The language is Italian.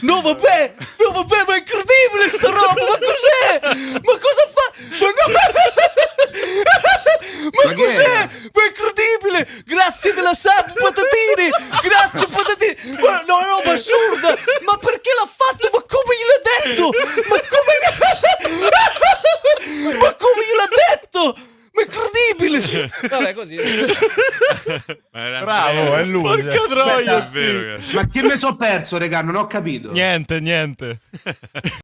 No vabbè, no vabbè, ma è incredibile sta roba, ma cos'è? Ma cosa fa? Ma, no... ma cos'è? Ma è incredibile! Grazie della sub, patatini! Grazie patatini! Ma no, è roba assurda! Ma perché l'ha fatto? Ma come gliel'ha detto? Ma ma come gliel'ha detto? Ma è incredibile! Vabbè, così. Ma era Bravo, è lui. Porca cioè. troia, È vero, ragazzi. Ma che mi sono perso, regà? Non ho capito. Niente, niente.